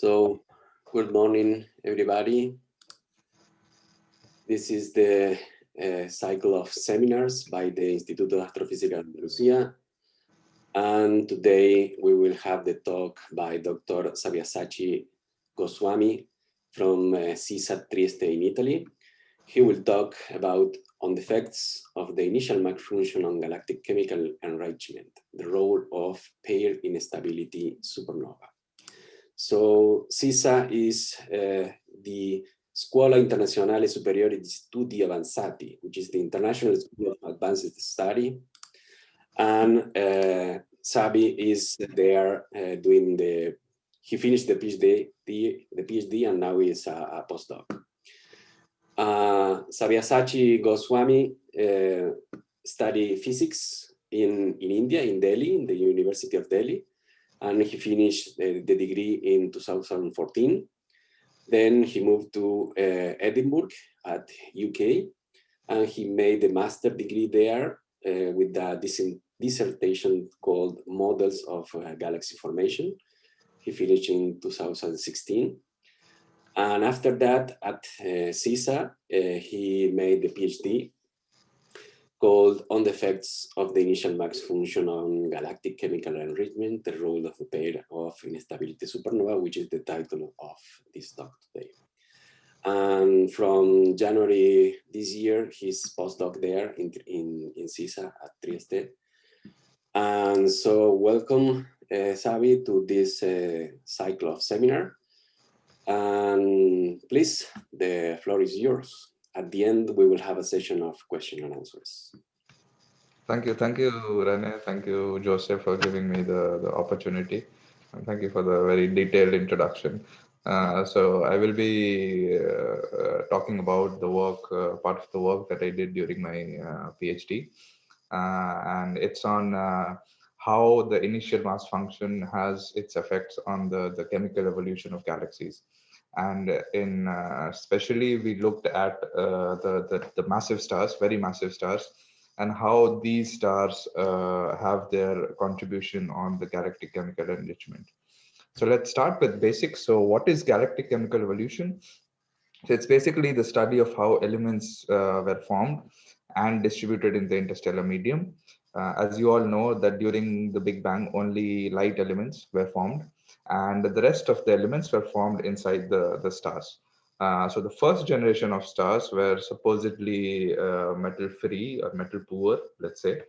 So, good morning, everybody. This is the uh, cycle of seminars by the Instituto Astrofísica de Andalucía. And today we will have the talk by Dr. Sabyasachi Goswami from uh, SISSA Trieste in Italy. He will talk about on the effects of the initial mass function on galactic chemical enrichment, the role of pair instability supernova. So SISSA is uh, the Scuola Internazionale Superiore di Studi Avanzati, which is the International School of Advanced Study. And uh, Sabi is there uh, doing the, he finished the PhD, the, the PhD and now he is a, a postdoc. Uh, Sabyasachi Goswami uh, studied physics in, in India, in Delhi, in the University of Delhi and he finished the, the degree in 2014. Then he moved to uh, Edinburgh at UK, and he made a master degree there uh, with a dissertation called Models of uh, Galaxy Formation. He finished in 2016. And after that, at uh, SISSA, uh, he made the PhD called On the Effects of the Initial Mass Function on Galactic Chemical Enrichment, the Role of the Pair of Instability Supernova, which is the title of this talk today. And from January this year, he's postdoc there in, in, in SISSA at Trieste. And so welcome, uh, Sabi, to this uh, cycle of seminar. And please, the floor is yours at the end, we will have a session of question and answers. Thank you. Thank you, Rene. Thank you, Joseph, for giving me the, the opportunity. And thank you for the very detailed introduction. Uh, so I will be uh, uh, talking about the work, uh, part of the work that I did during my uh, PhD. Uh, and it's on how the initial mass function has its effects on the, the chemical evolution of galaxies and in uh, especially we looked at uh, the, the, the massive stars very massive stars and how these stars uh, have their contribution on the galactic chemical enrichment. So let's start with basics. So what is galactic chemical evolution? So it's basically the study of how elements were formed and distributed in the interstellar medium. Uh, as you all know that during the big bang only light elements were formed and the rest of the elements were formed inside the, the stars. Uh, so the first generation of stars were supposedly uh, metal free or metal poor, let's say.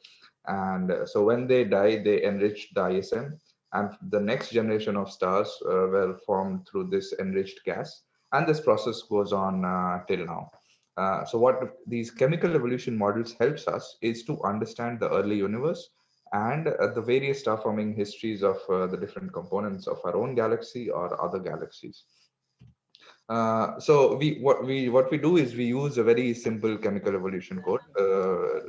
And uh, so when they die, they enriched the ISM. And the next generation of stars uh, were formed through this enriched gas. And this process goes on uh, till now. Uh, so what these chemical evolution models helps us is to understand the early universe and uh, the various star forming histories of uh, the different components of our own galaxy or other galaxies. Uh, so we what we what we do is we use a very simple chemical evolution code. Uh,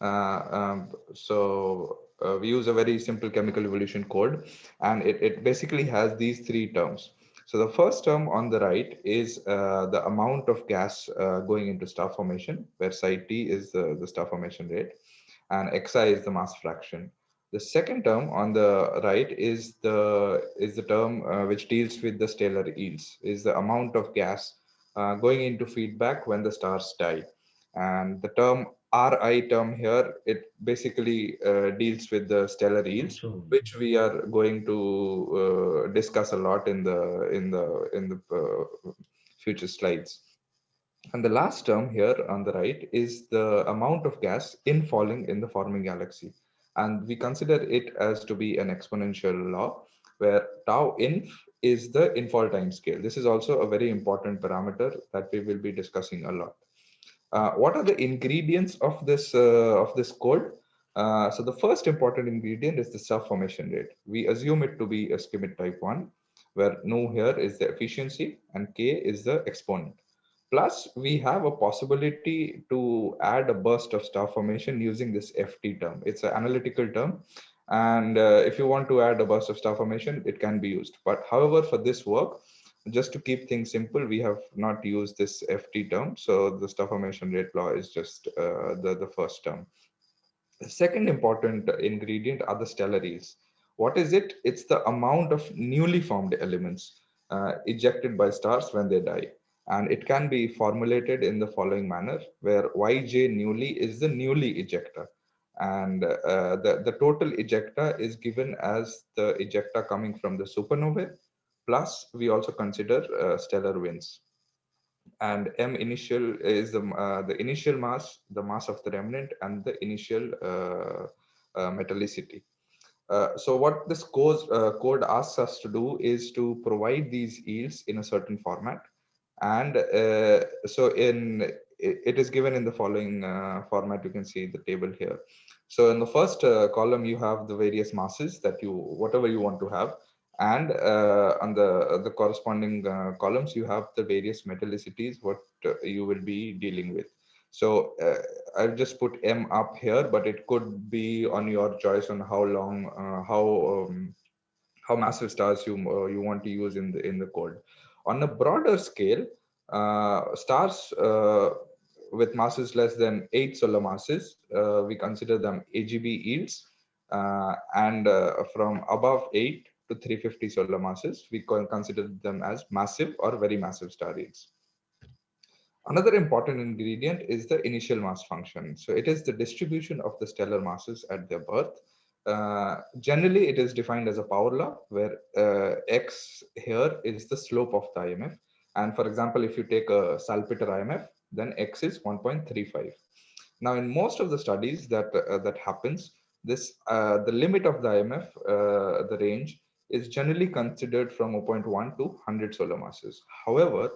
uh um, so uh, we use a very simple chemical evolution code, and it, it basically has these three terms. So the first term on the right is uh, the amount of gas uh, going into star formation, where psi t is the, the star formation rate, and xi is the mass fraction. The second term on the right is the is the term uh, which deals with the stellar yields, is the amount of gas uh, going into feedback when the stars die. And the term Ri term here, it basically uh, deals with the stellar yields, which we are going to uh, discuss a lot in the in the in the uh, future slides. And the last term here on the right is the amount of gas infalling in the forming galaxy. And we consider it as to be an exponential law where tau inf is the infall time scale. This is also a very important parameter that we will be discussing a lot. Uh, what are the ingredients of this uh, of this code? Uh, so the first important ingredient is the star formation rate. We assume it to be a Schmidt type 1, where nu here is the efficiency and k is the exponent. Plus, we have a possibility to add a burst of star formation using this FT term. It's an analytical term. And uh, if you want to add a burst of star formation, it can be used. But however, for this work, just to keep things simple, we have not used this FT term. So the star formation rate law is just uh, the, the first term. The second important ingredient are the stellar yields. What is it? It's the amount of newly formed elements uh, ejected by stars when they die. And it can be formulated in the following manner, where Yj newly is the newly ejecta. And uh, the, the total ejecta is given as the ejecta coming from the supernovae, plus we also consider uh, stellar winds. And M initial is the, uh, the initial mass, the mass of the remnant, and the initial uh, metallicity. Uh, so what this code, uh, code asks us to do is to provide these yields in a certain format. And uh, so in it, is given in the following format, you can see the table here. So in the first column, you have the various masses that you, whatever you want to have. And on the, the corresponding columns, you have the various metallicities, what you will be dealing with. So uh, I've just put M up here, but it could be on your choice on how long, uh, how um, how massive stars you uh, you want to use in the in the code. On a broader scale, uh, stars uh, with masses less than eight solar masses, uh, we consider them AGB yields, and from above eight to 350 solar masses, we consider them as massive or very massive star yields. Another important ingredient is the initial mass function. So it is the distribution of the stellar masses at their birth. Uh, generally, it is defined as a power law where uh, x here is the slope of the IMF. And for example, if you take a Salpeter IMF, then x is 1.35. Now, in most of the studies that uh, that happens, this uh, the limit of the IMF, uh, the range, is generally considered from 0.1 to 100 solar masses. However,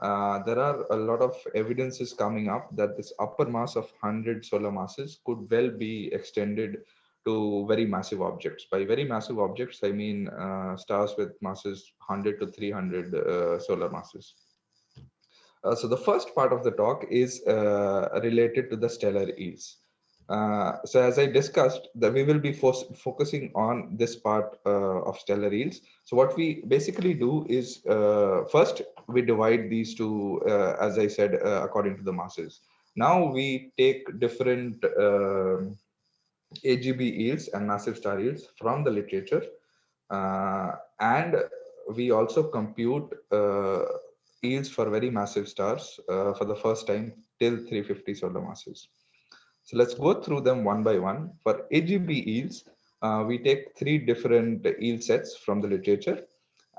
uh, there are a lot of evidences coming up that this upper mass of 100 solar masses could well be extended to very massive objects. By very massive objects, I mean uh, stars with masses 100 to 300 uh, solar masses. Uh, so the first part of the talk is uh, related to the stellar yields. Uh, so as I discussed, that we will be fo focusing on this part uh, of stellar yields. So what we basically do is uh, first we divide these two, uh, as I said, uh, according to the masses. Now we take different um, AGB yields and massive star yields from the literature, and we also compute yields for very massive stars for the first time till 350 solar masses. So let's go through them one by one. For AGB yields, uh, we take three different yield sets from the literature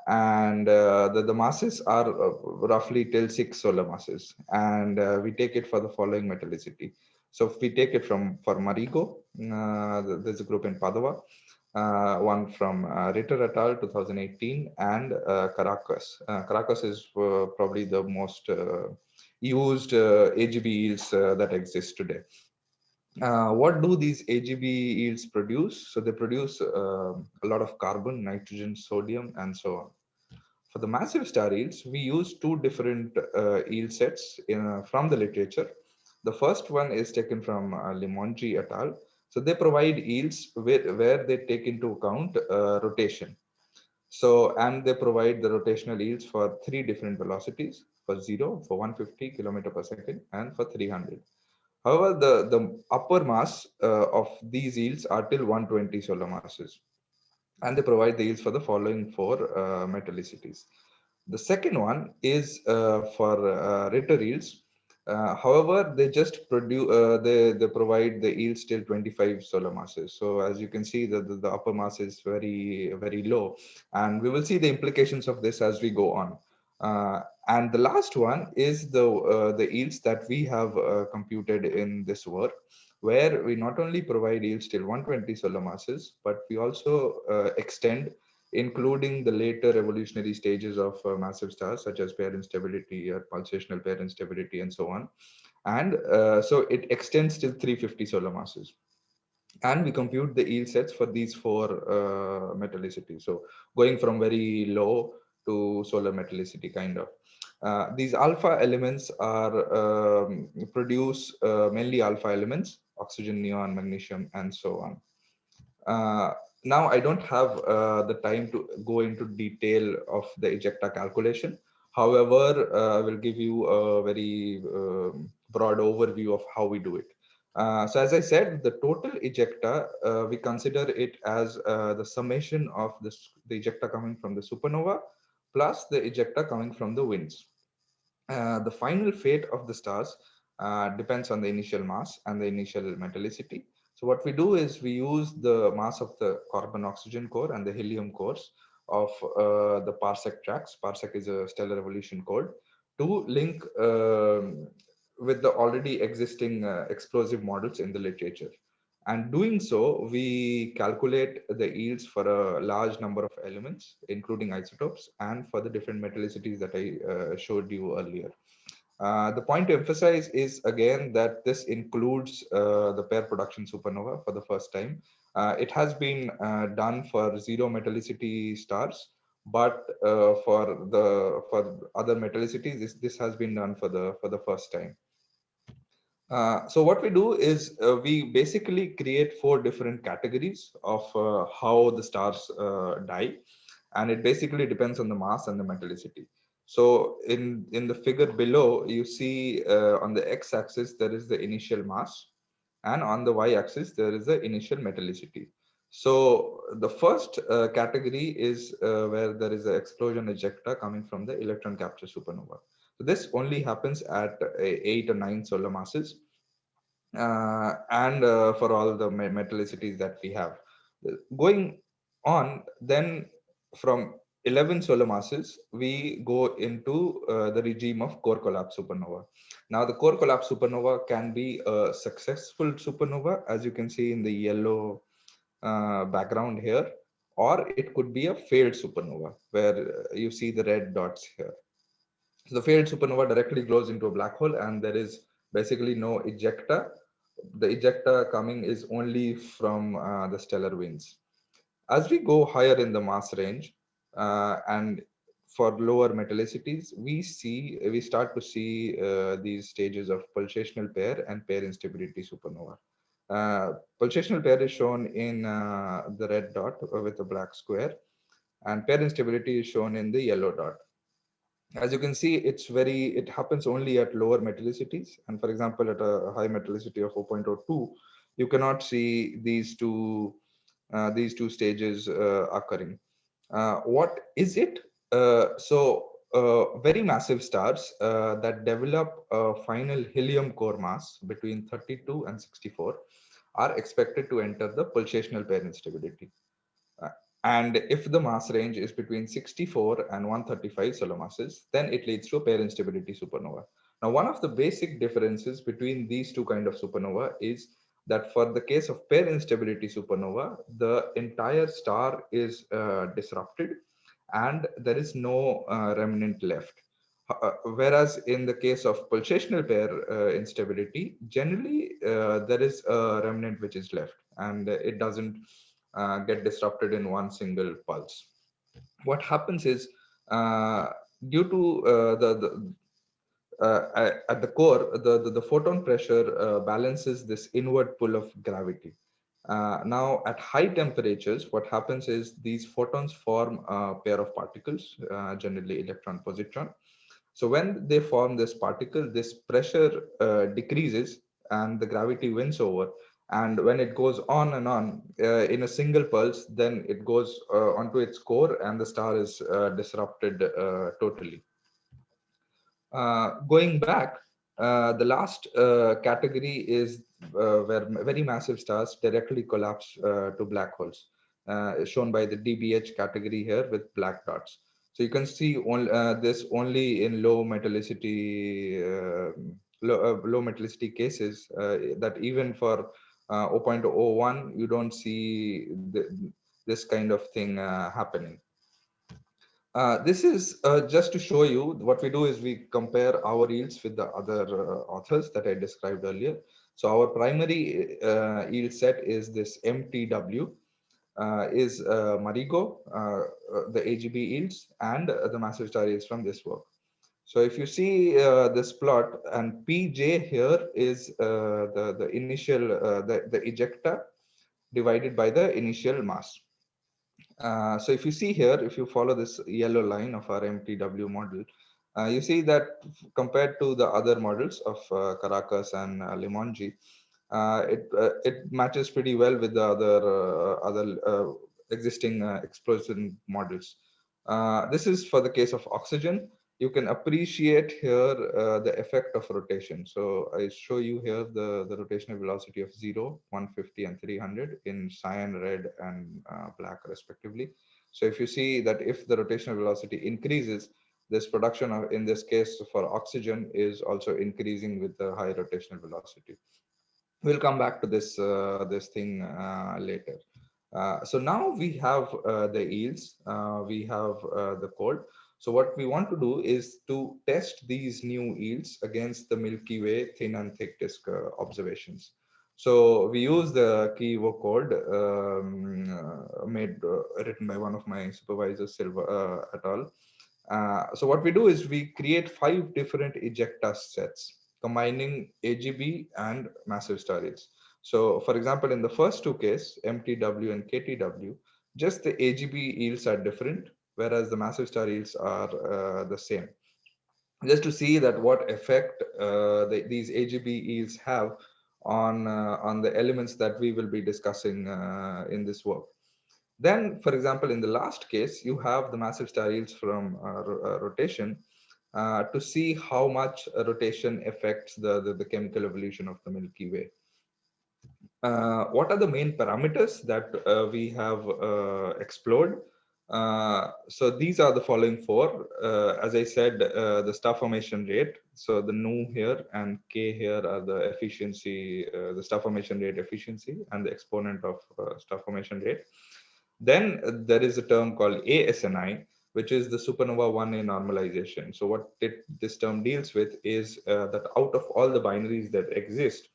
and uh, the, the masses are uh, roughly till six solar masses and uh, we take it for the following metallicity. So if we take it from for Marigo, uh, there's a group in Padova, uh, one from uh, Ritter et al. 2018 and Karakas. Karakas is probably the most used AGB yields that exist today. Uh, what do these AGB yields produce? So they produce uh, a lot of carbon, nitrogen, sodium, and so on. For the massive star yields, we use two different uh, yield sets in, uh, from the literature. The first one is taken from uh, et al. So they provide yields where, where they take into account uh, rotation. So, and they provide the rotational yields for three different velocities, for zero, for 150 kilometer per second, and for 300. However, the, the upper mass uh, of these yields are till 120 solar masses. And they provide the yields for the following four uh, metallicities. The second one is uh, for uh, Ritter yields. Uh, however, they just produce, uh, they, they provide the yields till 25 solar masses. So as you can see, the, the, the upper mass is very, very low. And we will see the implications of this as we go on. Uh, and the last one is the uh, the yields that we have uh, computed in this work, where we not only provide yields till 120 solar masses, but we also uh, extend, including the later evolutionary stages of uh, massive stars, such as pair instability or pulsational pair instability and so on. And so it extends till 350 solar masses and we compute the yield sets for these four uh, metallicities. So going from very low to solar metallicity kind of. Uh, these alpha elements are um, produce uh, mainly alpha elements, oxygen, neon, magnesium, and so on. Uh, now I don't have uh, the time to go into detail of the ejecta calculation. However, uh, I will give you a very um, broad overview of how we do it. So as I said, the total ejecta, we consider it as the summation of this, the ejecta coming from the supernova plus the ejecta coming from the winds. Uh, the final fate of the stars uh, depends on the initial mass and the initial metallicity. So what we do is we use the mass of the carbon oxygen core and the helium cores of uh, the parsec tracks. Parsec is a stellar evolution code to link um, with the already existing uh, explosive models in the literature. And doing so, we calculate the yields for a large number of elements, including isotopes, and for the different metallicities that I uh, showed you earlier. Uh, the point to emphasize is again that this includes uh, the pair production supernova for the first time. Uh, it has been uh, done for zero metallicity stars, but uh, for the for other metallicities, this, this has been done for the for the first time. Uh, so what we do is uh, we basically create four different categories of uh, how the stars uh, die. And it basically depends on the mass and the metallicity. So in in the figure below you see uh, on the x-axis there is the initial mass. And on the y-axis there is the initial metallicity. So the first category is where there is an explosion ejecta coming from the electron capture supernova this only happens at uh, eight or nine solar masses uh, and uh, for all the metallicities that we have. Going on, then from 11 solar masses, we go into uh, the regime of core collapse supernova. Now, the core collapse supernova can be a successful supernova, as you can see in the yellow uh, background here, or it could be a failed supernova, where you see the red dots here. So the failed supernova directly glows into a black hole and there is basically no ejecta. The ejecta coming is only from uh, the stellar winds. As we go higher in the mass range uh, and for lower metallicities, we see we start to see uh, these stages of pulsational pair and pair instability supernova. Uh, pulsational pair is shown in uh, the red dot with a black square and pair instability is shown in the yellow dot as you can see, it's very, it happens only at lower metallicities. And for example, at a high metallicity of 4.02, you cannot see these two, uh, these two stages uh, occurring. Uh, what is it? Uh, so uh, very massive stars uh, that develop a final helium core mass between 32 and 64 are expected to enter the pulsational pair instability. And if the mass range is between 64 and 135 solar masses, then it leads to a pair instability supernova. Now, one of the basic differences between these two kind of supernova is that for the case of pair instability supernova, the entire star is uh, disrupted and there is no uh, remnant left. Uh, whereas in the case of pulsational pair uh, instability, generally uh, there is a remnant which is left and it doesn't uh, get disrupted in one single pulse. What happens is uh, due to uh, the, the uh, at the core, the, the, the photon pressure uh, balances this inward pull of gravity. Uh, now, at high temperatures, what happens is these photons form a pair of particles, generally electron positron. So when they form this particle, this pressure decreases and the gravity wins over and when it goes on and on uh, in a single pulse then it goes uh, onto its core and the star is uh, disrupted uh, totally. Uh, going back uh, the last category is where very massive stars directly collapse to black holes shown by the dbh category here with black dots. So you can see on, this only in low metallicity low, low metallicity cases that even for uh, 0.01, you don't see the, this kind of thing uh, happening. Uh, this is uh, just to show you what we do is we compare our yields with the other uh, authors that I described earlier. So our primary uh, yield set is this MTW, is Marigo, the AGB yields, and the massive star from this work. So if you see uh, this plot and Pj here is uh, the, the initial, uh, the, the ejecta divided by the initial mass. Uh, so if you see here, if you follow this yellow line of our MTW model, uh, you see that compared to the other models of uh, Karakas and uh, it it matches pretty well with the other other existing explosion models. this is for the case of oxygen. You can appreciate here the effect of rotation. So I show you here the, the rotational velocity of 0, 150 and 300 in cyan, red and black respectively. So if you see that if the rotational velocity increases, this production of, in this case for oxygen is also increasing with the high rotational velocity we'll come back to this uh, this thing uh, later. Uh, so now we have the yields, we have the code. So what we want to do is to test these new yields against the Milky Way thin and thick disk observations. So we use the KeyEvo code um, uh, made uh, written by one of my supervisors, Silva uh, et al. so what we do is we create five different ejecta sets combining AGB and massive star yields. So for example, in the first two cases, MTW and KTW, just the AGB yields are different, whereas the massive star yields are uh, the same. Just to see that what effect uh, the, these AGB yields have on, uh, on the elements that we will be discussing in this work. Then, for example, in the last case, you have the massive star yields from rotation, uh, to see how much rotation affects the, the, the, chemical evolution of the Milky Way. Uh, what are the main parameters that uh, we have explored? Uh, so these are the following four. as I said, the star formation rate. So the nu here and k here are the efficiency, the star formation rate efficiency and the exponent of star formation rate. Then there is a term called ASNI, which is the supernova 1A normalization. So what it, this term deals with is uh, that out of all the binaries that exist,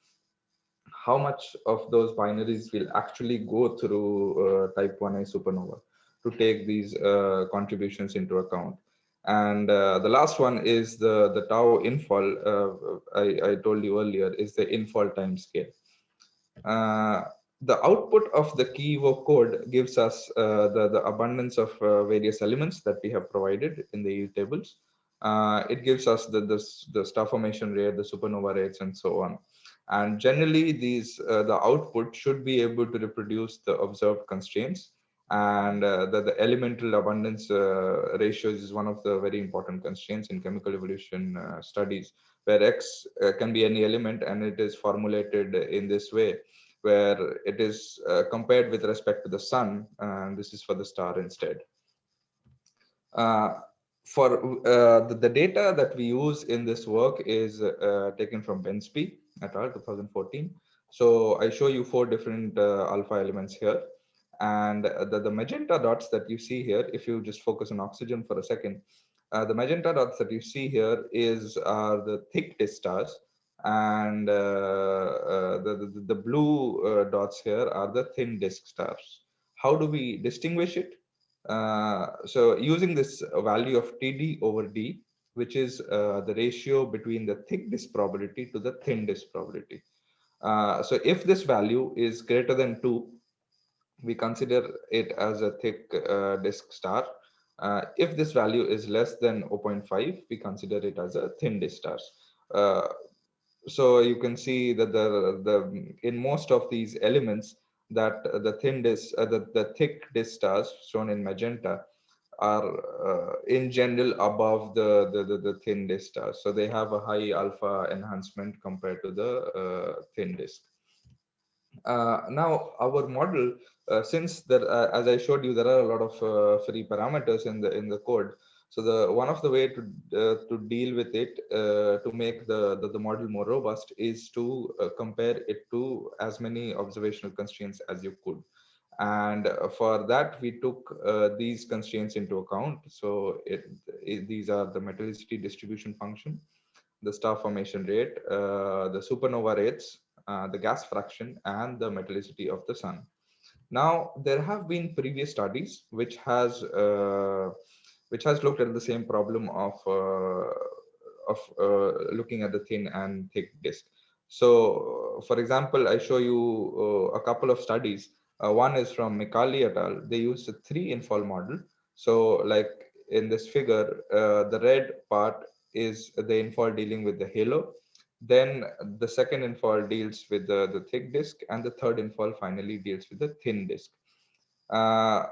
how much of those binaries will actually go through uh, type 1A supernova to take these uh, contributions into account. And uh, the last one is the, the tau infall, uh, I, I told you earlier, is the infall time scale. The output of the KeyEvo code gives us the, the abundance of various elements that we have provided in the tables. Uh, it gives us the, the, the star formation rate, the supernova rates, and so on. And generally, these uh, the output should be able to reproduce the observed constraints. And uh, the, the elemental abundance uh, ratios is one of the very important constraints in chemical evolution studies, where X can be any element and it is formulated in this way where it is uh, compared with respect to the sun, and this is for the star instead. Uh, for uh, the, the, data that we use in this work is uh, taken from Bensby et al. 2014. So I show you four different uh, alpha elements here. And the, the magenta dots that you see here, if you just focus on oxygen for a second, uh, the magenta dots that you see here is are the thick disk stars and uh, uh, the, the, the, blue uh, dots here are the thin disk stars. How do we distinguish it? so using this value of TD over D, which is the ratio between the thick disk probability to the thin disk probability. so if this value is greater than 2, we consider it as a thick uh, disk star. Uh, if this value is less than 0.5, we consider it as a thin disk star. Uh, so you can see that the the in most of these elements that the thin disk uh, the, the thick disk stars shown in magenta are uh, in general above the, the, the the thin disk stars so they have a high alpha enhancement compared to the uh, thin disk uh, now our model since there uh, as i showed you there are a lot of free parameters in the in the code so the one of the way to uh, to deal with it uh, to make the, the, the model more robust is to uh, compare it to as many observational constraints as you could. And uh, for that we took uh, these constraints into account. So it, it, these are the metallicity distribution function, the star formation rate, uh, the supernova rates, the gas fraction, and the metallicity of the sun. Now there have been previous studies which has which has looked at the same problem of uh, of uh, looking at the thin and thick disk. So, for example, I show you uh, a couple of studies. one is from Micali et al. They used a three infall model. So, like in this figure, the red part is the infall dealing with the halo. Then the second infall deals with the, the thick disk and the third infall finally deals with the thin disk. Uh,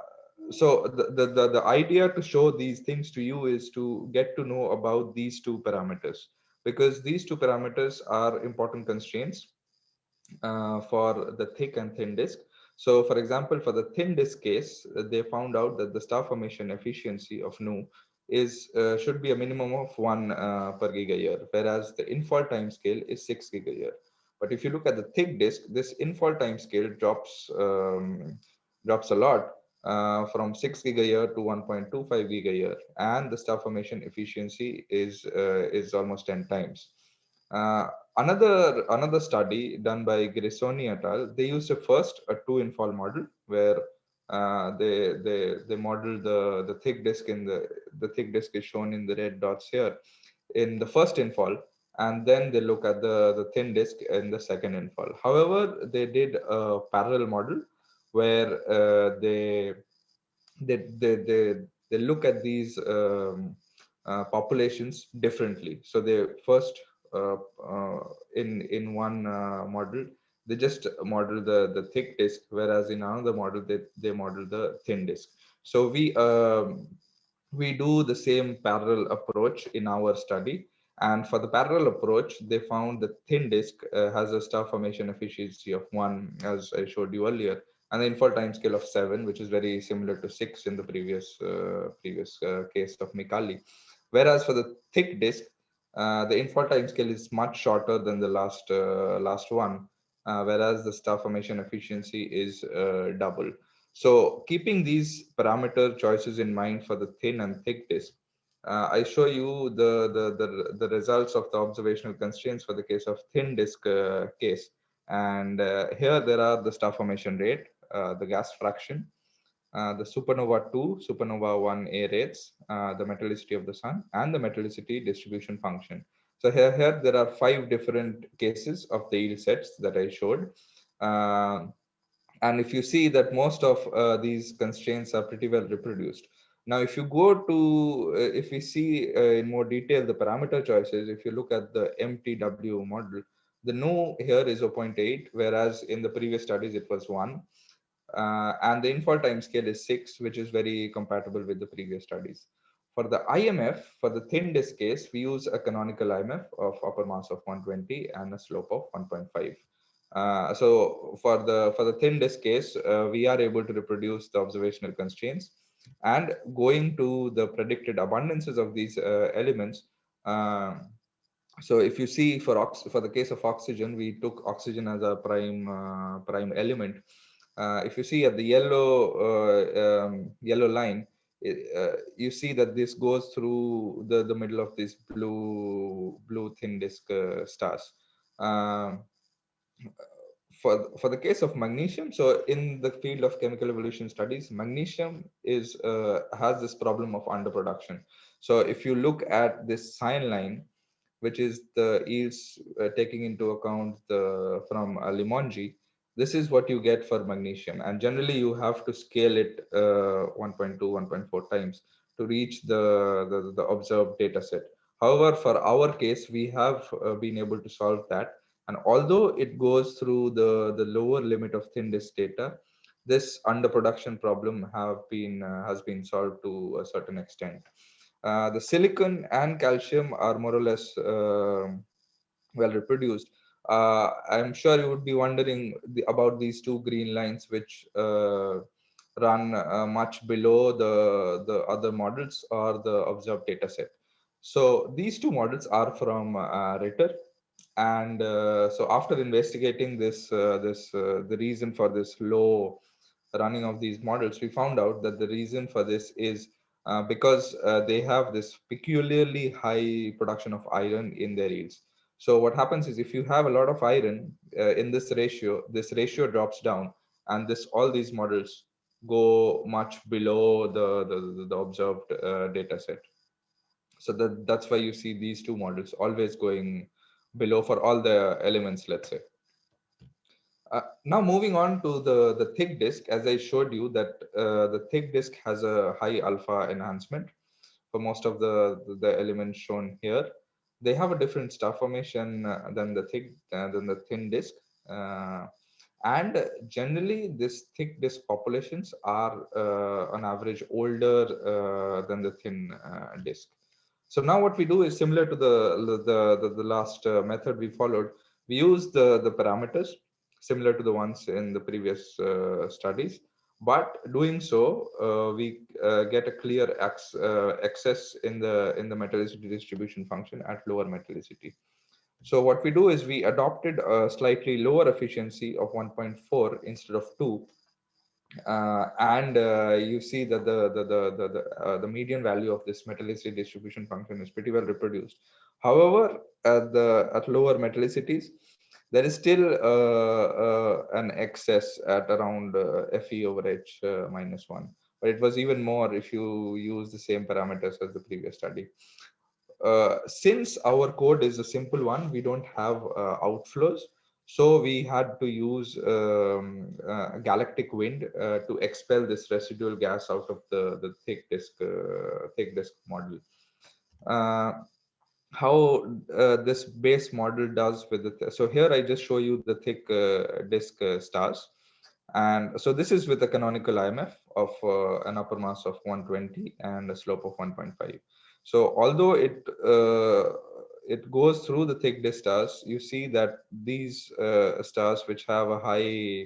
so the, the, the, idea to show these things to you is to get to know about these two parameters because these two parameters are important constraints uh, for the thick and thin disk. So for example, for the thin disk case, they found out that the star formation efficiency of Nu is uh, should be a minimum of one uh, per gigayear, whereas the infall time scale is six gigayear. But if you look at the thick disk, this infall time scale drops um, drops a lot uh, from 6 gigayear to 1.25 gigayear, and the star formation efficiency is uh, is almost 10 times. Uh, another another study done by Grisoni et al. They used a first a two infall model where uh, they they they model the the thick disk in the the thick disk is shown in the red dots here in the first infall and then they look at the the thin disk in the second infall. However they did a parallel model where uh, they, they they they they look at these um, uh, populations differently. So they first uh, uh, in in one uh, model they just model the the thick disk whereas in another model they they model the thin disk. So we um, we do the same parallel approach in our study. And for the parallel approach they found the thin disk uh, has a star formation efficiency of one as i showed you earlier and the infall time scale of seven which is very similar to six in the previous uh, previous uh, case of Micali. Whereas for the thick disk uh, the infall time scale is much shorter than the last uh, last one uh, whereas the star formation efficiency is uh, double. So keeping these parameter choices in mind for the thin and thick disk, uh, I show you the, the, the, the, results of the observational constraints for the case of thin disk uh, case. And uh, here there are the star formation rate, uh, the gas fraction, the supernova 2, supernova 1a rates, the metallicity of the sun, and the metallicity distribution function. So here, here there are five different cases of the yield sets that I showed. Uh, and if you see that most of uh, these constraints are pretty well reproduced. Now, if you go to, uh, if we see uh, in more detail the parameter choices, if you look at the MTW model, the nu here is 0.8, whereas in the previous studies it was 1. Uh, and the infall time scale is 6, which is very compatible with the previous studies. For the IMF, for the thin disk case, we use a canonical IMF of upper mass of 120 and a slope of 1.5. Uh, so for the for the thin disk case, uh, we are able to reproduce the observational constraints and going to the predicted abundances of these uh, elements. Um, so if you see for ox for the case of oxygen, we took oxygen as a prime uh, prime element. Uh, if you see at the yellow uh, um, yellow line, uh, you see that this goes through the, the middle of these blue blue thin disk uh, stars. Um, for, for the case of magnesium, so in the field of chemical evolution studies, magnesium is uh, has this problem of underproduction. So if you look at this cyan line, which is the yields uh, taking into account the from uh, this is what you get for magnesium. And generally you have to scale it uh, 1.2 1.4 times to reach the, the, the observed data set. However for our case we have uh, been able to solve that. And although it goes through the the lower limit of thin disk data this underproduction problem have been uh, has been solved to a certain extent. Uh, the silicon and calcium are more or less uh, well reproduced uh, I'm sure you would be wondering the, about these two green lines, which uh, run uh, much below the, the other models or the observed data set. So these two models are from uh, Ritter. And uh, so after investigating this, uh, this the reason for this low running of these models, we found out that the reason for this is because they have this peculiarly high production of iron in their yields. So what happens is if you have a lot of iron uh, in this ratio, this ratio drops down and this all these models go much below the, the, the observed uh, data set. So that, that's why you see these two models always going below for all the elements, let's say. Uh, now moving on to the, the thick disk, as I showed you that uh, the thick disk has a high alpha enhancement for most of the, the elements shown here. They have a different star formation uh, than the thick uh, than the thin disk uh, and generally this thick disk populations are uh, on average older uh, than the thin uh, disk. So now what we do is similar to the the the, the last method we followed. We use the the parameters similar to the ones in the previous studies but doing so uh, we uh, get a clear uh, excess in the in the metallicity distribution function at lower metallicity. So what we do is we adopted a slightly lower efficiency of 1.4 instead of 2 uh, and uh, you see that the the the the, the, uh, the median value of this metallicity distribution function is pretty well reproduced. However at the at lower metallicities there is still uh, uh, an excess at around uh, fe over h minus 1 but it was even more if you use the same parameters as the previous study. Uh, since our code is a simple one we don't have uh, outflows. So we had to use um, uh, galactic wind to expel this residual gas out of the the thick disk thick disk model how uh, this base model does with the so here i just show you the thick uh, disk uh, stars. And so this is with a canonical imf of uh, an upper mass of 120 and a slope of 1.5 so although it uh, it goes through the thick disk stars you see that these uh, stars which have a high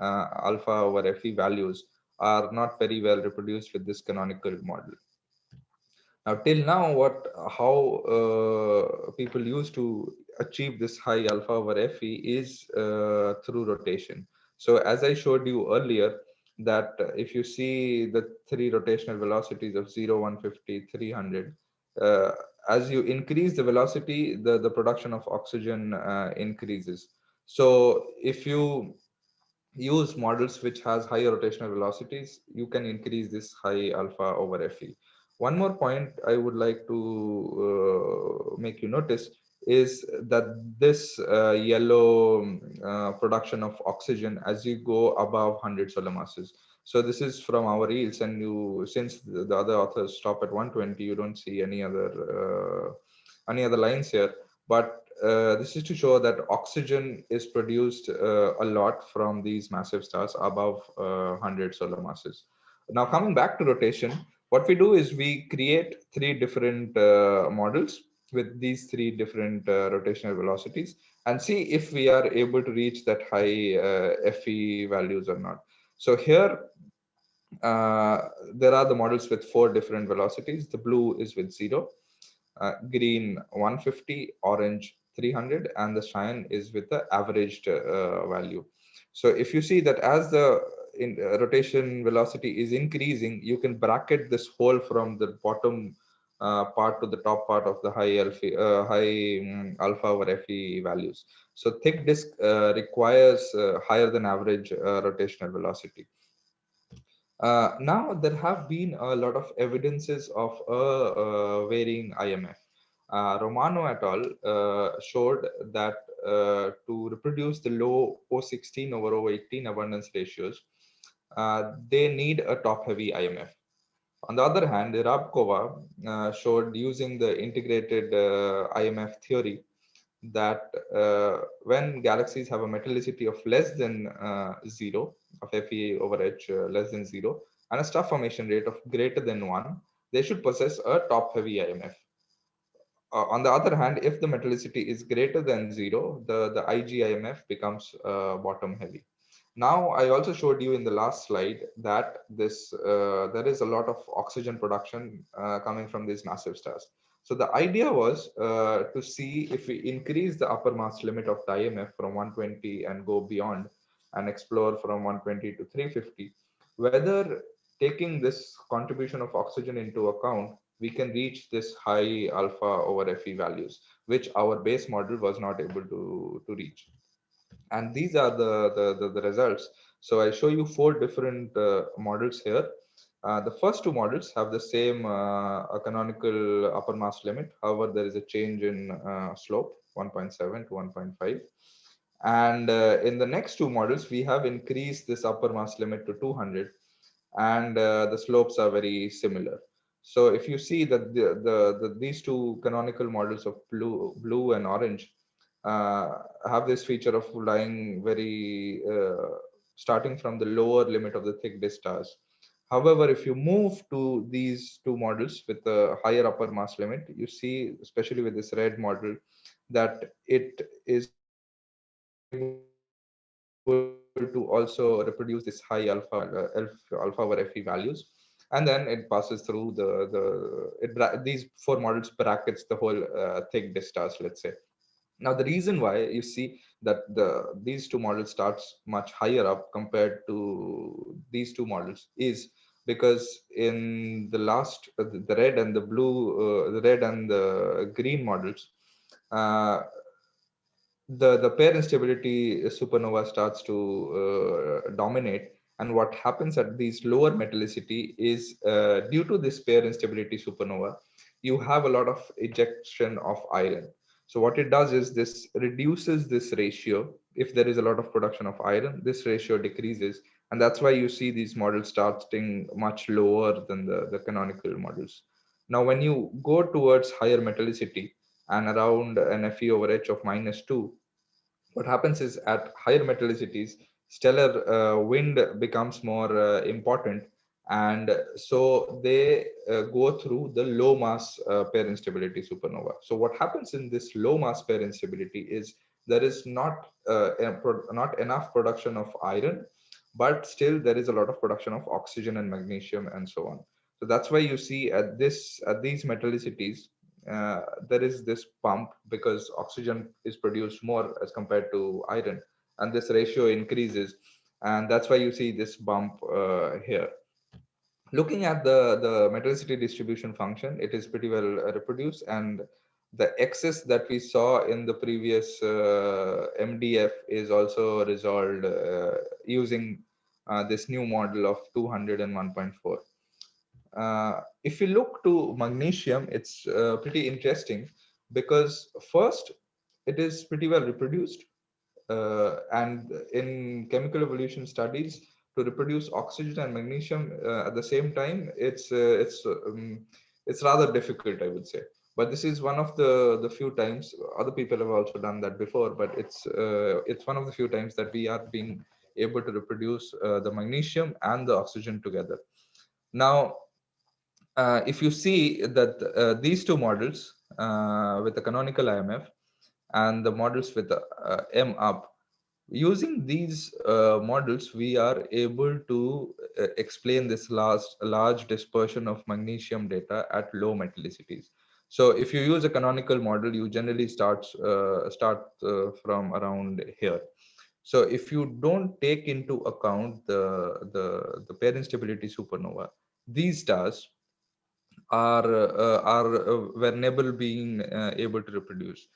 alpha over fe values are not very well reproduced with this canonical model now, till now, what how uh, people used to achieve this high alpha over Fe is uh, through rotation. So as I showed you earlier, that if you see the three rotational velocities of 0, 150, 300, uh, as you increase the velocity, the, the production of oxygen uh, increases. So if you use models which has higher rotational velocities, you can increase this high alpha over Fe. One more point I would like to uh, make you notice is that this uh, yellow uh, production of oxygen as you go above 100 solar masses. So this is from our yields and you, since the other authors stop at 120, you don't see any other uh, any other lines here. But uh, this is to show that oxygen is produced uh, a lot from these massive stars above 100 solar masses. Now coming back to rotation, what we do is we create three different uh, models with these three different uh, rotational velocities and see if we are able to reach that high uh, FE values or not. So here, uh, there are the models with four different velocities. The blue is with zero, uh, green 150, orange 300, and the cyan is with the averaged uh, value. So if you see that as the in uh, rotation velocity is increasing, you can bracket this hole from the bottom uh, part to the top part of the high alpha, uh, high um, alpha over Fe values. So thick disk uh, requires uh, higher than average uh, rotational velocity. now there have been a lot of evidences of a varying IMF. Romano et al. showed that to reproduce the low O16 over O18 abundance ratios, uh, they need a top-heavy IMF. On the other hand, Jeřábková uh, showed using the integrated uh, IMF theory that uh, when galaxies have a metallicity of less than uh, zero, of Fe over H less than zero, and a star formation rate of greater than one, they should possess a top-heavy IMF. on the other hand, if the metallicity is greater than zero, the, the IGIMF becomes bottom-heavy. Now, I also showed you in the last slide that this uh, there is a lot of oxygen production uh, coming from these massive stars. So the idea was uh, to see if we increase the upper mass limit of the IMF from 120 and go beyond and explore from 120 to 350, whether taking this contribution of oxygen into account, we can reach this high alpha over Fe values, which our base model was not able to, to reach and these are the, the, the, the results. So I show you four different uh, models here. Uh, the first two models have the same uh, canonical upper mass limit. However, there is a change in uh, slope 1.7 to 1.5. And uh, in the next two models, we have increased this upper mass limit to 200 and the slopes are very similar. So if you see that the, the, the these two canonical models of blue, blue and orange have this feature of lying very uh, starting from the lower limit of the thick disk stars. However, if you move to these two models with a higher upper mass limit, you see, especially with this red model, that it is to also reproduce this high alpha uh, alpha over Fe values, and then it passes through the the it, these four models brackets the whole uh, thick disk stars, let's say. Now, the reason why you see that the these two models starts much higher up compared to these two models is because in the last uh, the red and the blue uh, the red and the green models uh, the the pair instability supernova starts to uh, dominate. And what happens at these lower metallicity is uh, due to this pair instability supernova you have a lot of ejection of iron so what it does is this reduces this ratio. If there is a lot of production of iron, this ratio decreases. And that's why you see these models starting much lower than the, the canonical models. Now, when you go towards higher metallicity and around an Fe over H of minus two, what happens is at higher metallicities, stellar uh, wind becomes more uh, important and so they uh, go through the low mass uh, pair instability supernova. So what happens in this low mass pair instability is there is not uh, not enough production of iron but still there is a lot of production of oxygen and magnesium and so on. So that's why you see at this at these metallicities uh, there is this pump because oxygen is produced more as compared to iron and this ratio increases. And that's why you see this bump uh, here looking at the, the metallicity distribution function, it is pretty well uh, reproduced and the excess that we saw in the previous uh, MDF is also resolved uh, using uh, this new model of 200 and 1.4. Uh, if you look to magnesium, it's uh, pretty interesting because first, it is pretty well reproduced. and in chemical evolution studies, to reproduce oxygen and magnesium uh, at the same time, it's uh, it's um, it's rather difficult, I would say. But this is one of the the few times other people have also done that before. But it's uh, it's one of the few times that we are being able to reproduce uh, the magnesium and the oxygen together. Now, uh, if you see that uh, these two models with the canonical IMF and the models with the M up using these uh, models we are able to uh, explain this large large dispersion of magnesium data at low metallicities so if you use a canonical model you generally start uh, start uh, from around here. So if you don't take into account the the the pair instability supernova these stars are uh, are uh, never being able to reproduce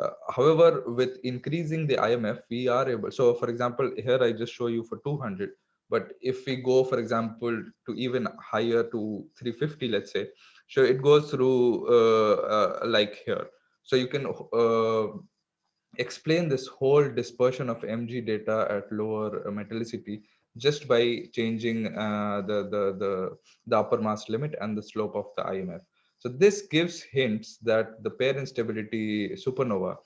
uh, however, with increasing the IMF, we are able. So, for example, here I just show you for 200. But if we go, for example, to even higher to 350, let's say, so it goes through uh, uh, like here. So you can uh, explain this whole dispersion of MG data at lower metallicity just by changing uh, the, the, the, the upper mass limit and the slope of the IMF. So this gives hints that the pair instability supernova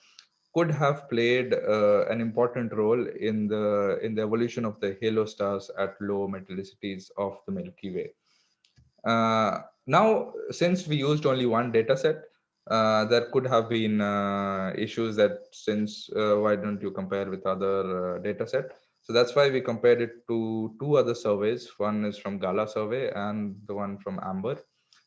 could have played uh, an important role in the in the evolution of the halo stars at low metallicities of the Milky Way. Uh, now, since we used only one data set, uh, there could have been uh, issues that since uh, why don't you compare with other uh, data set? So that's why we compared it to two other surveys. One is from GALAH survey and the one from AMBRE.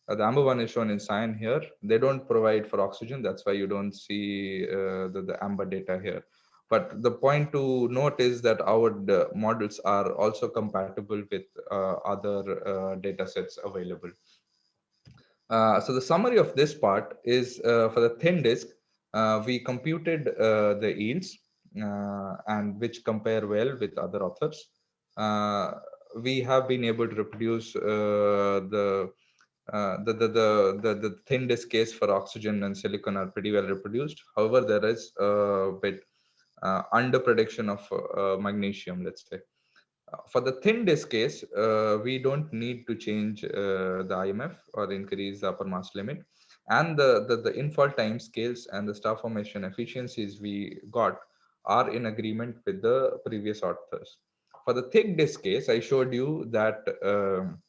Uh, the AMBRE one is shown in cyan here. They don't provide for oxygen. That's why you don't see uh, the, the AMBRE data here. But the point to note is that our models are also compatible with uh, other uh, data sets available. Uh, so the summary of this part is uh, for the thin disk, we computed the yields and which compare well with other authors. we have been able to reproduce the uh, the, the, the, the, the thin disk case for oxygen and silicon are pretty well reproduced. However, there is a bit uh, under prediction of uh, magnesium, let's say. for the thin disk case, uh, we don't need to change uh, the IMF or increase the upper mass limit. And the, the, the infall time scales and the star formation efficiencies we got are in agreement with the previous authors. For the thick disk case, I showed you that um,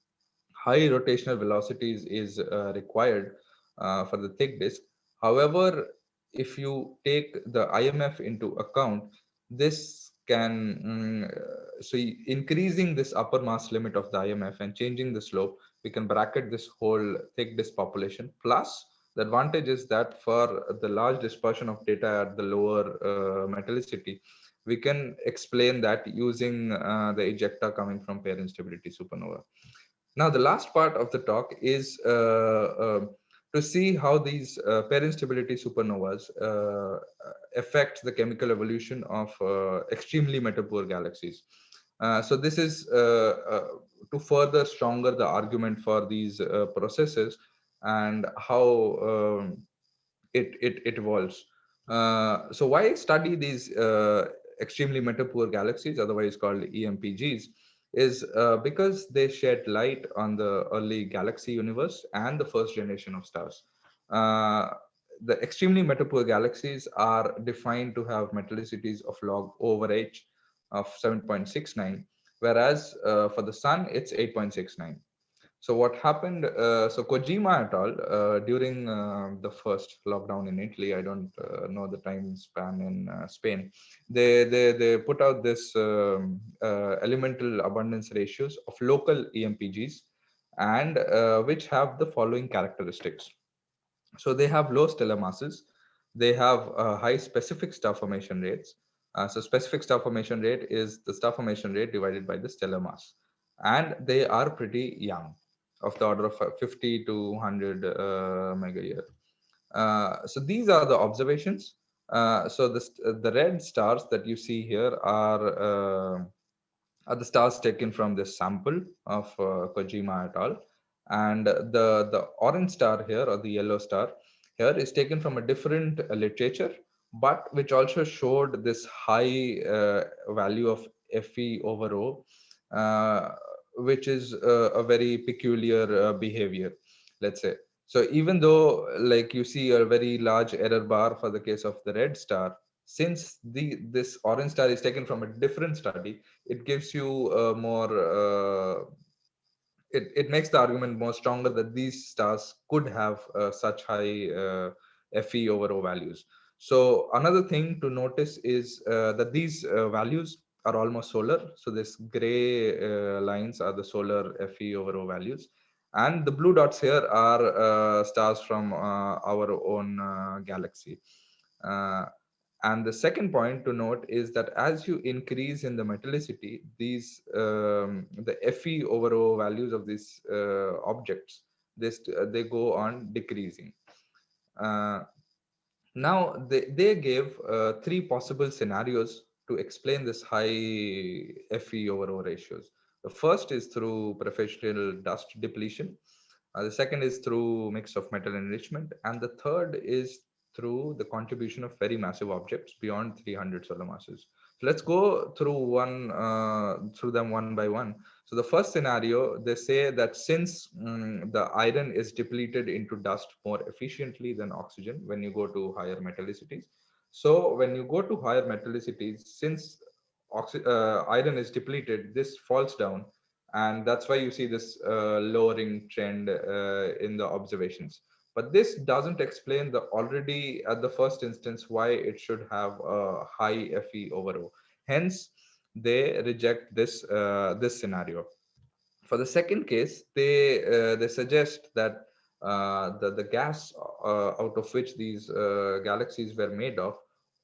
high rotational velocities is uh, required uh, for the thick disk. However, if you take the IMF into account, this can um, so increasing this upper mass limit of the IMF and changing the slope, we can bracket this whole thick disk population. Plus, the advantage is that for the large dispersion of data at the lower uh, metallicity, we can explain that using uh, the ejecta coming from pair instability supernova. Now, the last part of the talk is uh, uh, to see how these uh, pair instability supernovas uh, affect the chemical evolution of uh, extremely metal-poor galaxies. Uh, so this is to further stronger the argument for these processes and how um, it, it, it evolves. so why study these extremely metal-poor galaxies, otherwise called EMPGs, is uh, because they shed light on the early galaxy universe and the first generation of stars. Uh, the extremely metal-poor galaxies are defined to have metallicities of log over h of 7.69, whereas uh, for the sun, it's 8.69. So what happened? Uh, so Kojima et al. Uh, during uh, the first lockdown in Italy, I don't uh, know the time span in uh, Spain. They they they put out this um, uh, elemental abundance ratios of local EMPGs, and which have the following characteristics. So they have low stellar masses, they have high specific star formation rates. so specific star formation rate is the star formation rate divided by the stellar mass, and they are pretty young of the order of 50 to 100 uh, mega year. Uh, so these are the observations. Uh, so the, the red stars that you see here are, are the stars taken from this sample of Kojima et al. And the, the orange star here or the yellow star here is taken from a different literature, but which also showed this high uh, value of Fe over O, uh, which is a, a very peculiar uh, behavior, let's say. So even though like you see a very large error bar for the case of the red star, since the this orange star is taken from a different study, it gives you a more uh, it, it makes the argument more stronger that these stars could have uh, such high uh, Fe over O values. So another thing to notice is uh, that these uh, values are almost solar. So this gray uh, lines are the solar Fe over O values. And the blue dots here are uh, stars from uh, our own uh, galaxy. Uh, and the second point to note is that as you increase in the metallicity, these um, the Fe over O values of these uh, objects, this, they go on decreasing. now, they, they gave three possible scenarios to explain this high Fe over O ratios. The first is through preferential dust depletion. Uh, the second is through mix of metal enrichment. And the third is through the contribution of very massive objects beyond 300 solar masses. So let's go through one uh, through them one by one. So the first scenario, they say that since um, the iron is depleted into dust more efficiently than oxygen when you go to higher metallicities, so when you go to higher metallicities, since uh, iron is depleted, this falls down. And that's why you see this uh, lowering trend uh, in the observations. But this doesn't explain the already at the first instance why it should have a high Fe over O. Hence, they reject this uh, this scenario. For the second case, they uh, they suggest that uh, the the gas uh, out of which these uh, galaxies were made of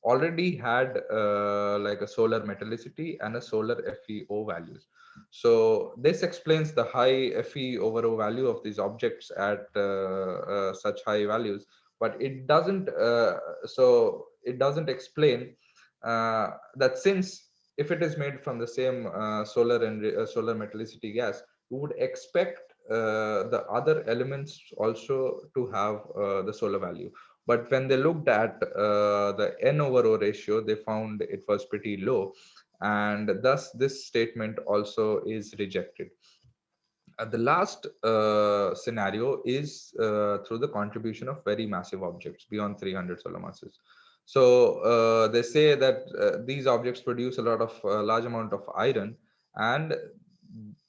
already had uh, like a solar metallicity and a solar FeO values. So this explains the high Fe over O value of these objects at uh, uh, such high values, but it doesn't. Uh, so it doesn't explain uh, that since if it is made from the same uh, solar and solar metallicity gas, you would expect the other elements also to have the solar value but when they looked at uh, the N over O ratio, they found it was pretty low. and thus this statement also is rejected. Uh, the last uh, scenario is uh, through the contribution of very massive objects beyond 300 solar masses. So uh, they say that uh, these objects produce a lot of large amount of iron and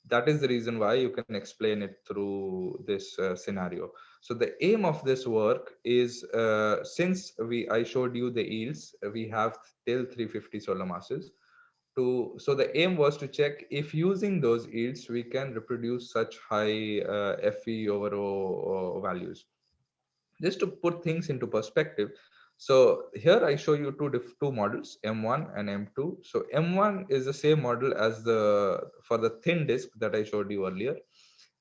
that is the reason why you can explain it through this scenario. So the aim of this work is since we I showed you the yields, we have till 350 solar masses to so the aim was to check if using those yields we can reproduce such high uh, fe over o uh, values. Just to put things into perspective so here i show you two two models m1 and m2 so m1 is the same model as the for the thin disk that i showed you earlier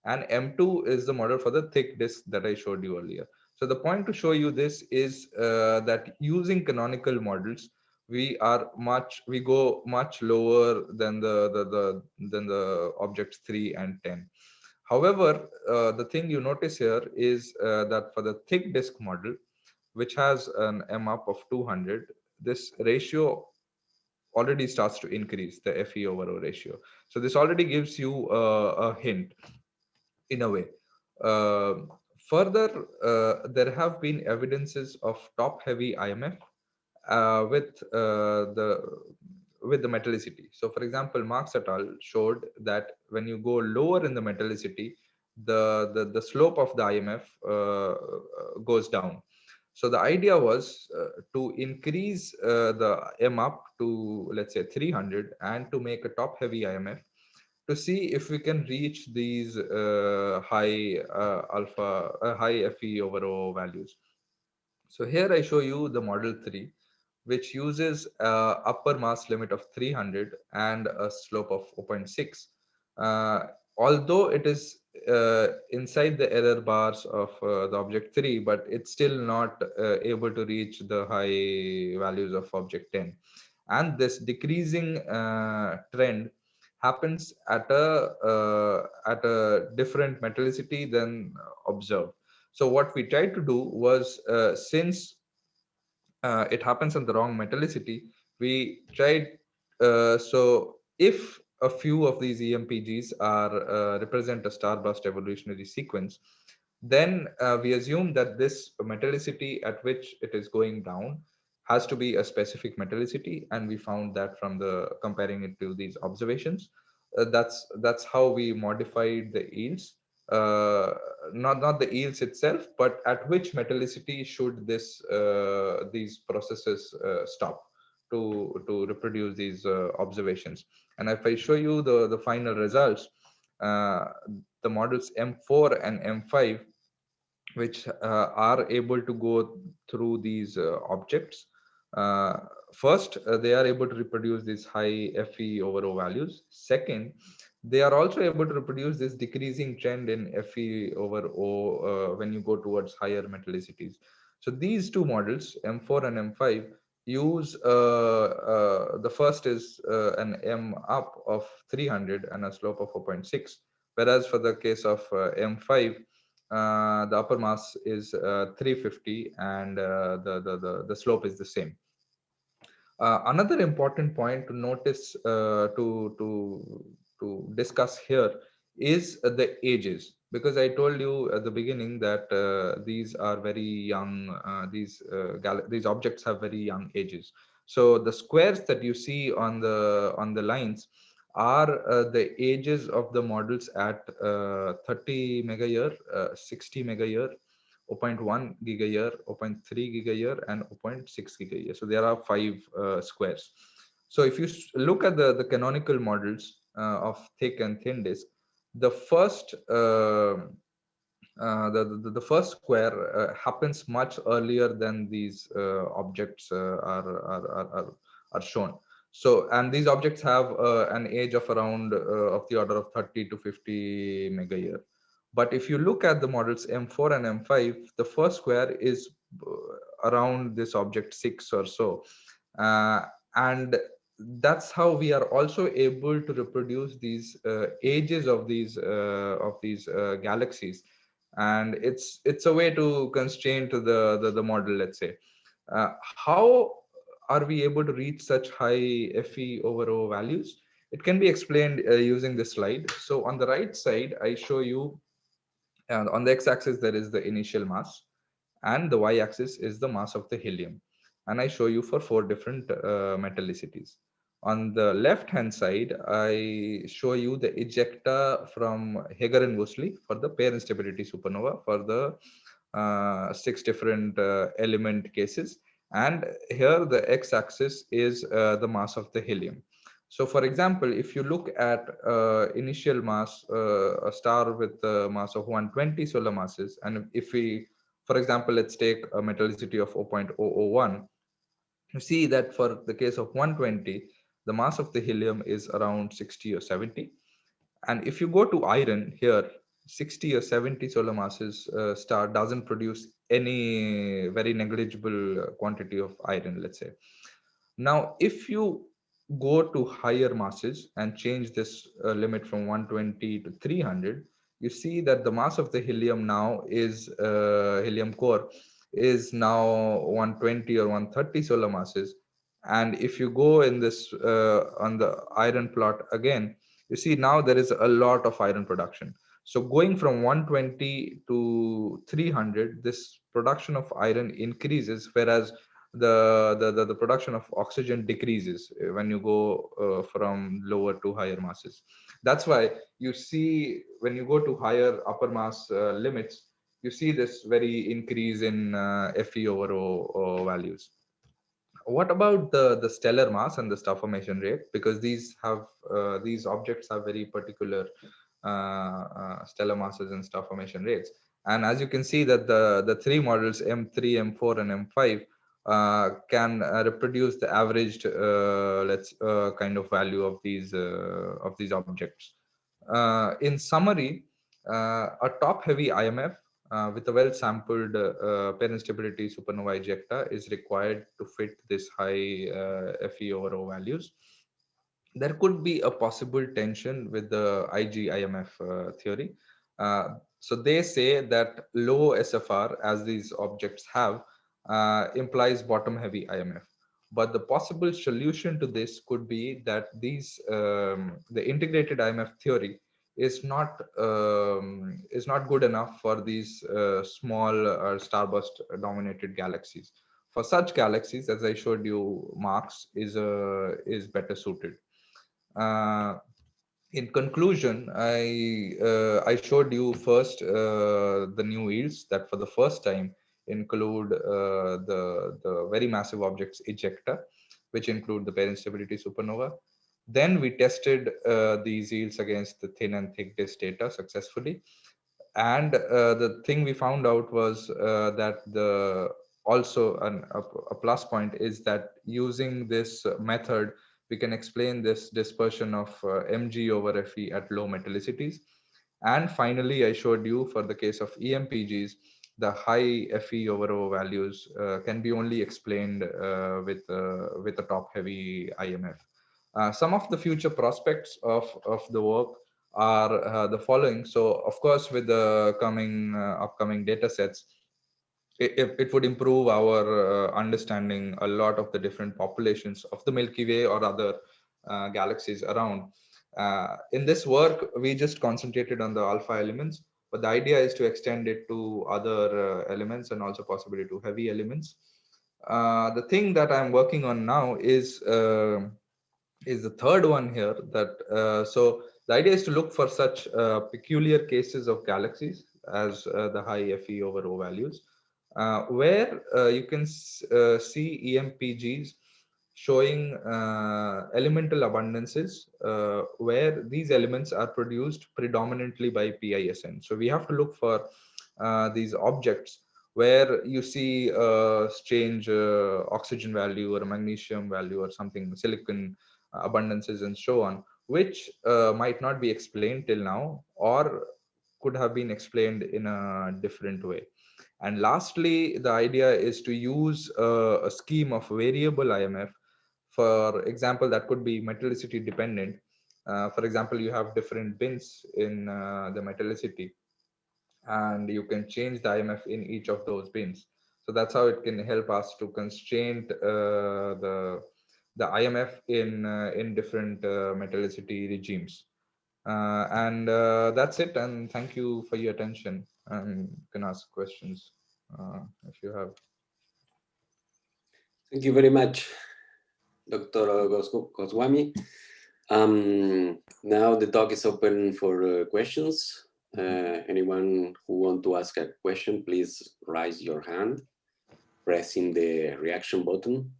and m2 is the model for the thick disk that i showed you earlier. So the point to show you this is uh, that using canonical models we are much we go much lower than the the, the than the objects 3 and 10 however uh, the thing you notice here is uh, that for the thick disk model which has an m up of 200 this ratio already starts to increase the fe over o ratio. So this already gives you uh, a hint in a way uh, further uh, there have been evidences of top heavy imf uh, with uh, the with the metallicity. So for example, Marks et al. showed that when you go lower in the metallicity, the, the, the slope of the IMF uh, goes down. So the idea was uh, to increase uh, the M up to, let's say, 300 and to make a top heavy IMF to see if we can reach these uh, high alpha, high FE over O values. So here I show you the model 3 which uses uh, upper mass limit of 300 and a slope of 0.6. Uh, although it is uh, inside the error bars of uh, the object 3, but it's still not uh, able to reach the high values of object 10. And this decreasing uh, trend happens at a at a different metallicity than observed. So what we tried to do was since uh, it happens in the wrong metallicity, we tried, uh, so if a few of these EMPGs are uh, represent a starburst evolutionary sequence, then uh, we assume that this metallicity at which it is going down has to be a specific metallicity, and we found that from the comparing it to these observations. Uh, that's that's how we modified the yields uh, not not the yields itself, but at which metallicity should this uh, these processes uh, stop to to reproduce these uh, observations. And if I show you the the final results, uh, the models M4 and M5, which are able to go through these objects. First, they are able to reproduce these high FE over O values. Second, they are also able to reproduce this decreasing trend in Fe over O uh, when you go towards higher metallicities. So these two models, M4 and M5, use uh, uh, the first is uh, an M up of 300 and a slope of 4.6, whereas for the case of uh, M5, uh, the upper mass is 350 and the, the, the, the slope is the same. Another important point to notice to, to to discuss here is the ages. Because i told you at the beginning that uh, these are very young uh, these uh, these objects have very young ages. So the squares that you see on the on the lines are uh, the ages of the models at uh, 30 mega year uh, 60 mega year 0.1 giga year 0.3 giga year and 0.6 giga year so there are five squares so if you look at the the canonical models uh, of thick and thin disk, the first uh, uh, the, the, the first square uh, happens much earlier than these uh, objects uh, are, are, are, are shown. So, and these objects have an age of around of the order of 30 to 50 mega year. But if you look at the models M4 and M5, the first square is around this object six or so. and that's how we are also able to reproduce these uh, ages of these uh, of these uh, galaxies and it's it's a way to constrain to the the, the model let's say uh, how are we able to reach such high Fe over O values? It can be explained uh, using this slide. So on the right side, I show you uh, on the x-axis, there is the initial mass and the y-axis is the mass of the helium. And I show you for four different uh, metallicities. On the left-hand side, I show you the ejecta from Heger and Woosley for the pair instability supernova for the uh, six different uh, element cases. And here the x-axis is uh, the mass of the helium. So for example, if you look at uh, initial mass, uh, a star with a mass of 120 solar masses, and if we, for example, let's take a metallicity of 0.001, you see that for the case of 120, the mass of the helium is around 60 or 70. And if you go to iron here, 60 or 70 solar masses uh, star doesn't produce any very negligible quantity of iron, let's say. Now, if you go to higher masses and change this uh, limit from 120 to 300, you see that the mass of the helium now is uh, helium core is now 120 or 130 solar masses. And if you go in this uh, on the iron plot again, you see now there is a lot of iron production. So going from 120 to 300, this production of iron increases, whereas the, the, the, the, production of oxygen decreases uh, when you go uh, from lower to higher masses. That's why you see when you go to higher upper mass uh, limits, you see this very increase in uh, Fe over o, o, values. What about the, the stellar mass and the star formation rate? Because these have uh, these objects have very particular uh, stellar masses and star formation rates. And as you can see that the, the three models M3, M4, and M5 uh, can uh, reproduce the averaged uh, let's kind of value of these of these objects. in summary, a top-heavy IMF uh, with a well-sampled uh, pair instability supernova ejecta is required to fit this high uh, Fe over O values. There could be a possible tension with the IG IMF theory. so they say that low SFR, as these objects have, uh, implies bottom heavy IMF. But the possible solution to this could be that these um, the integrated IMF theory is not um, is not good enough for these uh, small starburst dominated galaxies. For such galaxies, as I showed you, Marks is uh, is better suited. Uh, in conclusion, I uh, I showed you first uh, the new yields that for the first time include uh, the, the very massive objects ejecta, which include the pair instability supernova. Then we tested uh, these yields against the thin and thick disk data successfully. And uh, the thing we found out was uh, that the also an, a, a, plus point is that using this method, we can explain this dispersion of uh, mg over fe at low metallicities. And finally, I showed you for the case of EMPGs, the high Fe over O values uh, can be only explained uh, with uh, with a top heavy IMF. some of the future prospects of of the work are the following. So of course, with the coming upcoming data sets, it, it, would improve our uh, understanding a lot of the different populations of the Milky Way or other uh, galaxies around. Uh, in this work, we just concentrated on the alpha elements, but the idea is to extend it to other uh, elements and also possibly to heavy elements. Uh, the thing that I'm working on now is uh, is the third one here that uh, so the idea is to look for such uh, peculiar cases of galaxies as uh, the high Fe over O values where you can see EMPGs showing uh, elemental abundances uh, where these elements are produced predominantly by PISN. So we have to look for uh, these objects where you see a strange uh, oxygen value or magnesium value or something, silicon abundances and so on, which uh, might not be explained till now or could have been explained in a different way. And lastly, the idea is to use a scheme of variable IMF for example, that could be metallicity dependent. Uh, for example, you have different bins in uh, the metallicity and you can change the IMF in each of those bins. So that's how it can help us to constrain uh, the the IMF in uh, in different uh, metallicity regimes. Uh, and that's it. And thank you for your attention. And you can ask questions if you have. Thank you very much, Dr. Goswami. Um, now the talk is open for questions. anyone who want to ask a question, please raise your hand pressing the reaction button.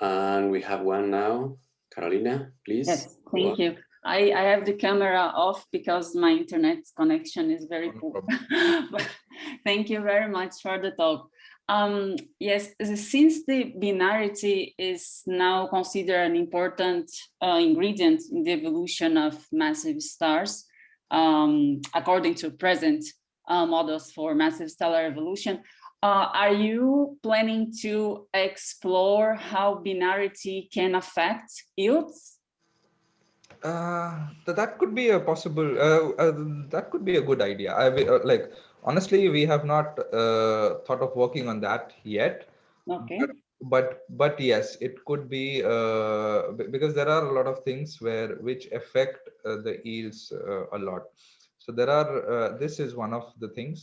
And we have one now. Carolina, please. Yes, thank you. I, I have the camera off because my internet connection is very poor. thank you very much for the talk. Um, yes, since the binarity is now considered an important uh, ingredient in the evolution of massive stars, um, according to present uh, models for massive stellar evolution, uh, are you planning to explore how binarity can affect yields? Uh, that could be a possible, uh, uh, that could be a good idea. I like, honestly, we have not uh, thought of working on that yet. Okay. But, but, but yes, it could be, uh, because there are a lot of things where, which affect the yields a lot. So there are, this is one of the things.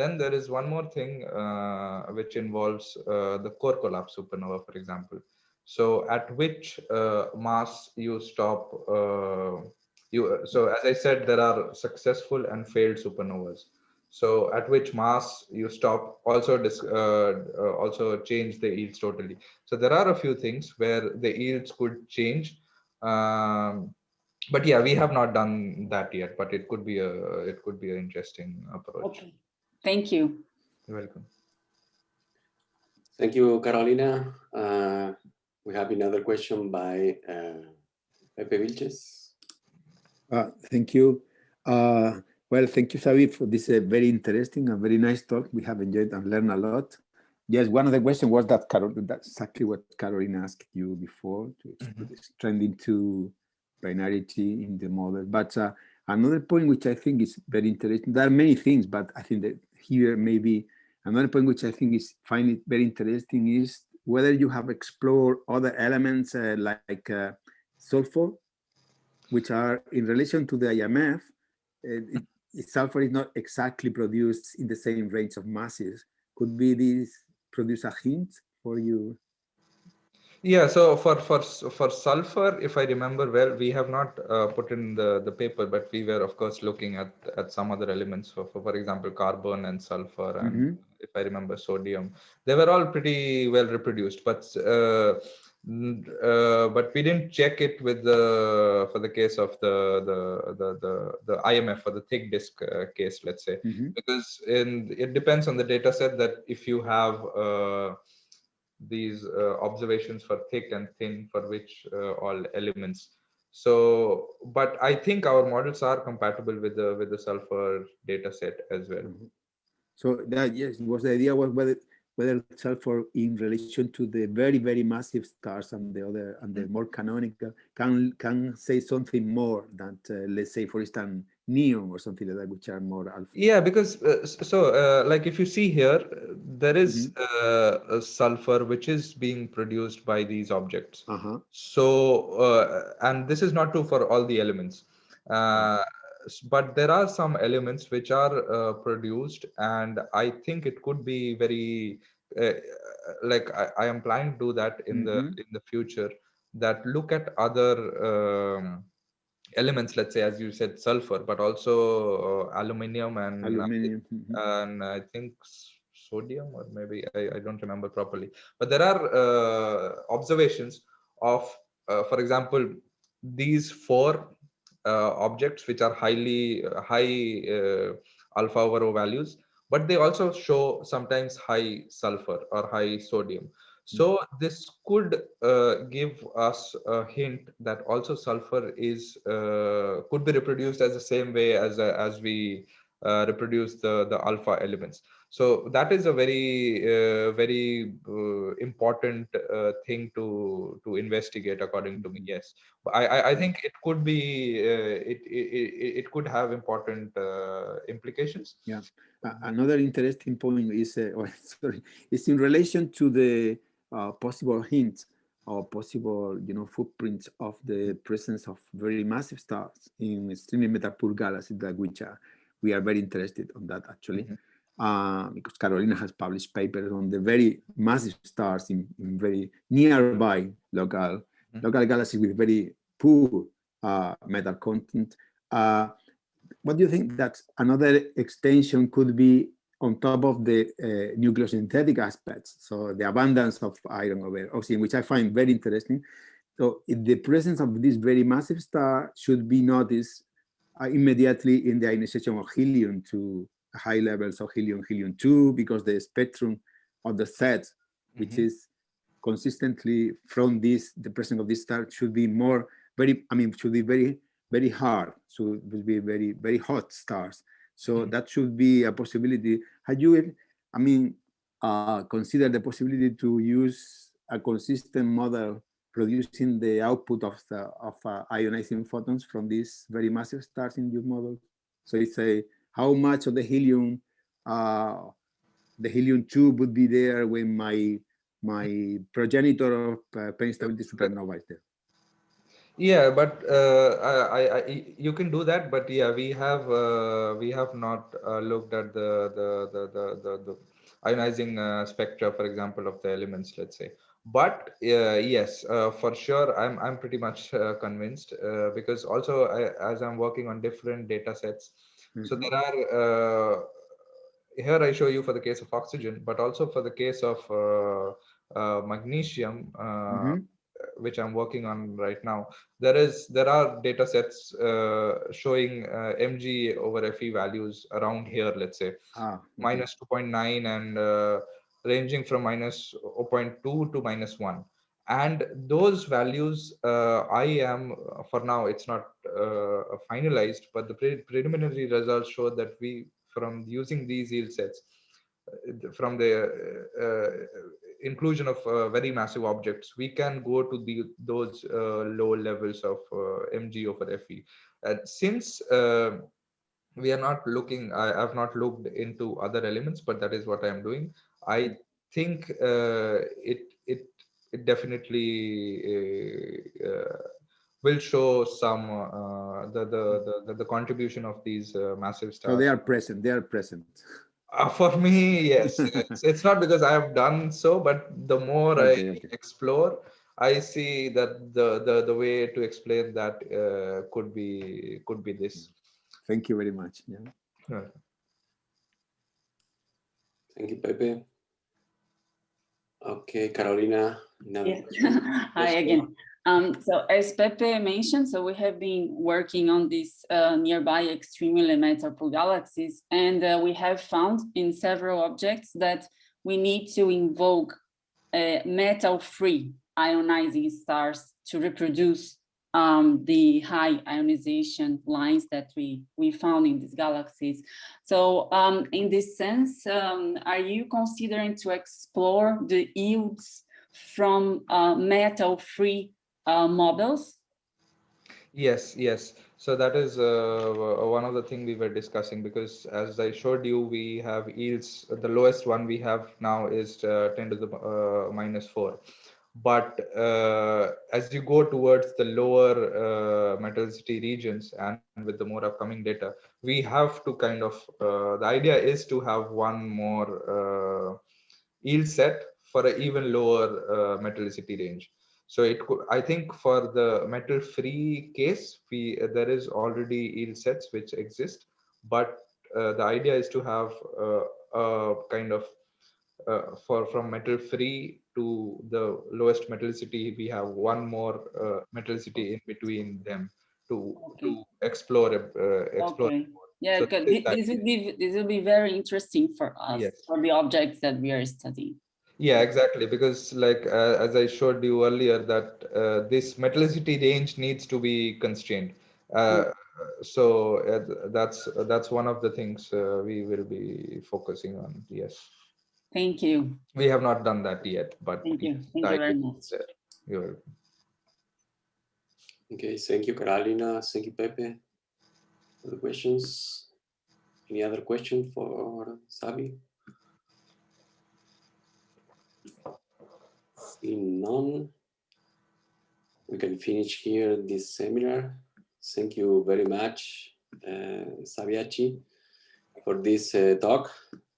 Then there is one more thing uh, which involves uh, the core collapse supernova, for example. So at which uh, mass you stop, uh, you, so as I said, there are successful and failed supernovas. So at which mass you stop also uh, uh, also change the yields totally. So there are a few things where the yields could change. Um, but yeah, we have not done that yet, but it could be a it could be an interesting approach. Okay. Thank you. You're welcome. Thank you, Carolina. Uh, we have another question by uh, Pepe Vílchez. Uh, thank you. Uh, well, thank you, Xavi, for this uh, very interesting and very nice talk. We have enjoyed and learned a lot. Yes, one of the questions was that Carol, that's exactly what Carolina asked you before, to mm -hmm. trend into binarity in the model. But uh, another point which I think is very interesting, there are many things, but I think that here maybe another point which I think is find it very interesting is whether you have explored other elements uh, like uh, sulfur, which are in relation to the IMF, it, sulfur is not exactly produced in the same range of masses. Could be this produce a hint for you? Yeah, so for for for sulfur, if I remember well, we have not uh, put in the the paper, but we were of course looking at at some other elements. For for, for example, carbon and sulfur, and mm -hmm. if I remember sodium, they were all pretty well reproduced. But uh, uh, but we didn't check it with the for the case of the the the the, the IMF for the thick disk uh, case, let's say, mm -hmm. because in it depends on the data set that if you have uh, these uh, observations for thick and thin for which uh, all elements so but i think our models are compatible with the with the sulfur data set as well mm -hmm. so that yes was the idea was whether whether sulfur in relation to the very very massive stars and the other and the mm-hmm. more canonical can can say something more than uh, let's say for instance neon or something like that which are more alpha yeah because uh, so uh, like if you see here there is, mm -hmm. sulfur which is being produced by these objects -huh. so uh, and this is not true for all the elements uh, but there are some elements which are uh, produced and i think it could be very like I, I, am planning to do that in mm -hmm. the mm-hmm. in the future that look at other um, elements let's say as you said sulfur but also uh, aluminium and aluminium. Mm -hmm. and i think sodium or maybe I, I don't remember properly but there are uh, observations of uh, for example these four uh, objects which are highly uh, high uh, alpha over o values but they also show sometimes high sulfur or high sodium so this could uh, give us a hint that also sulfur is uh, could be reproduced as the same way as uh, as we uh, reproduce the the alpha elements. So that is a very, uh, very uh, important uh, thing to to investigate, according to me. Yes, I I, I think it could be uh, it, it it could have important uh, implications. Yeah. another interesting point is uh, oh, sorry is in relation to the possible hints or possible you know footprints of the presence of very massive stars in extremely metal-poor galaxies that which are we are very interested on that actually. Mm -hmm uh, because Carolina has published papers on the very massive stars in, in very nearby local, mm -hmm. local galaxies with very poor uh, metal content. Uh, what do you think that another extension could be on top of the uh, nucleosynthetic aspects? So the abundance of iron over oxygen, which I find very interesting. So the presence of this very massive star should be noticed uh, immediately in the ionization of helium to high levels of helium, helium-2, because the spectrum of the set, which mm -hmm. is consistently from this, the presence of this star should be more, very, I mean, should be very, very hard. So it will be very, very hot stars. So mm -hmm. that should be a possibility. Had you, I mean, uh, consider the possibility to use a consistent model producing the output of the of uh, ionizing photons from these very massive stars in your model. So it's a how much of the helium, uh, the helium tube would be there when my my progenitor of uh, stability supernova is there. Yeah, but uh, I, I, you can do that. But yeah, we have uh, we have not uh, looked at the the the the, the, the ionizing uh, spectra, for example, of the elements. Let's say. But uh, yes, uh, for sure, I'm I'm pretty much uh, convinced uh, because also I, as I'm working on different data sets, -hmm. So there are, uh, here I show you for the case of oxygen, but also for the case of uh, uh, magnesium, mm -hmm. which I'm working on right now. There is, there are data sets showing mg over fe values around here, let's say, ah, okay. minus 2.9 and ranging from minus 0.2 to minus 1 and those values uh, i am for now it's not uh, finalized but the pre preliminary results show that we from using these yield sets uh, from the uh, inclusion of uh, very massive objects we can go to the those uh, low levels of mg over fe And since we are not looking i have not looked into other elements but that is what i am doing. I think it it it definitely uh, uh, will show some uh, the, the, the the contribution of these massive stars. So they are present. They are present. Uh, for me, yes, it's, it's, not because I have done so, but the more okay, I okay. explore, I see that the the the way to explain that uh, could be could be this. Thank you very much. Yeah. Thank you, Pepe. Okay, Carolina. Yeah. Hi again. Um, so as Pepe mentioned, so we have been working on these uh, nearby extremely metal galaxies, and uh, we have found in several objects that we need to invoke uh, metal-free ionizing stars to reproduce um, the high ionization lines that we, we found in these galaxies. So um, in this sense, um, are you considering to explore the yields from uh, metal-free uh, models? Yes, yes. So that is uh, one of the things we were discussing because as I showed you, we have yields, the lowest one we have now is uh, 10 to the uh, minus 4 but uh, as you go towards the lower uh, metallicity regions and with the more upcoming data we have to kind of uh, the idea is to have one more uh, yield set for an even lower uh, metallicity range. So it could i think for the metal free case we there is already yield sets which exist. But uh, the idea is to have a kind of uh, for from metal free to the lowest metallicity we have one more uh, metallicity in between them to okay. to explore uh, explore okay. yeah so this, this will be this will be very interesting for us yes. for the objects that we are studying yeah exactly because like uh, as i showed you earlier that uh, this metallicity range needs to be constrained uh, so uh, that's that's one of the things uh, we will be focusing on. Yes. Thank you. We have not done that yet, but Thank you. Thank you very much. You're Okay, thank you, Carolina. Thank you, Pepe, for the questions. Any other question for Sabi? Seeing none, we can finish here this seminar. Thank you very much, uh, Sabyasachi, for this uh, talk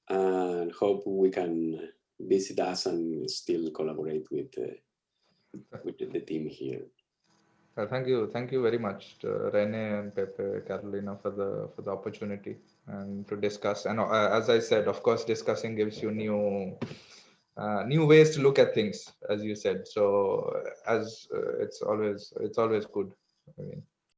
and hope we can visit us and still collaborate with, uh, with the team here. Uh, thank you, thank you very much, to Rene and Pepe, Carolina, for the for the opportunity and to discuss. And uh, as I said, of course, discussing gives you new uh, new ways to look at things, as you said. So as uh, it's always it's always good. I mean,